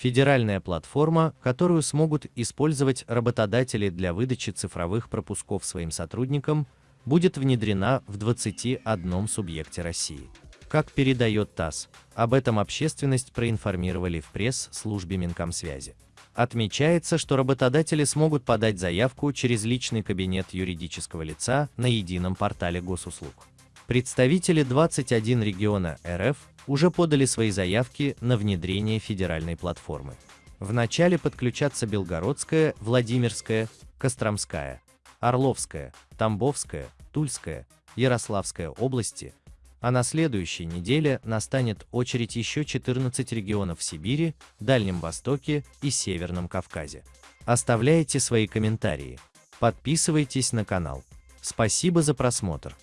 Федеральная платформа, которую смогут использовать работодатели для выдачи цифровых пропусков своим сотрудникам, будет внедрена в 21 субъекте России. Как передает ТАСС, об этом общественность проинформировали в пресс-службе Минкомсвязи. Отмечается, что работодатели смогут подать заявку через личный кабинет юридического лица на едином портале госуслуг. Представители 21 региона РФ уже подали свои заявки на внедрение федеральной платформы. Вначале подключатся Белгородская, Владимирская, Костромская, Орловская, Тамбовская, Тульская, Ярославская области, а на следующей неделе настанет очередь еще 14 регионов Сибири, Дальнем Востоке и Северном Кавказе. Оставляйте свои комментарии. Подписывайтесь на канал. Спасибо за просмотр.